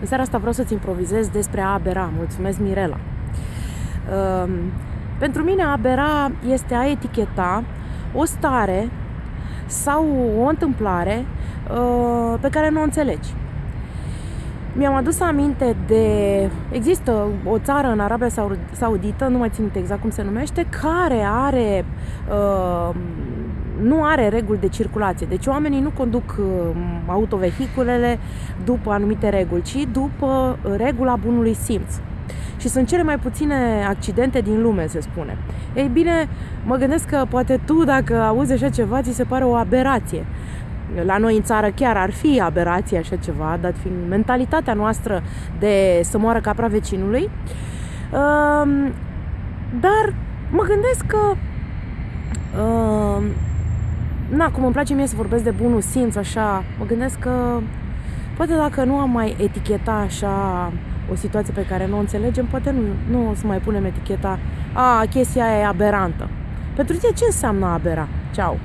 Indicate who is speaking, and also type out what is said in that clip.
Speaker 1: În seara asta vreau să-ți improvizez despre a abera. Mulțumesc, Mirela. Uh, pentru mine a abera este a eticheta o stare sau o întâmplare uh, pe care nu o înțelegi. Mi-am adus aminte de... Există o țară în Arabia Saudită, nu mai țin exact cum se numește, care are... Uh, nu are reguli de circulație. Deci oamenii nu conduc uh, autovehiculele după anumite reguli, ci după regula bunului simț. Și sunt cele mai puține accidente din lume, se spune. Ei bine, mă gândesc că poate tu, dacă auzi așa ceva, ți se pare o aberație. La noi în țară chiar ar fi aberație așa ceva, dat fiind mentalitatea noastră de să moară capra vecinului. Dar mă gândesc că na, cum îmi place mie să vorbesc de bunul simț, așa, mă gândesc că poate dacă nu am mai eticheta așa o situație pe care nu o înțelegem, poate nu, nu o să mai punem eticheta a, chestia aia e aberantă. Pentru tine ce înseamnă abera? Ceau!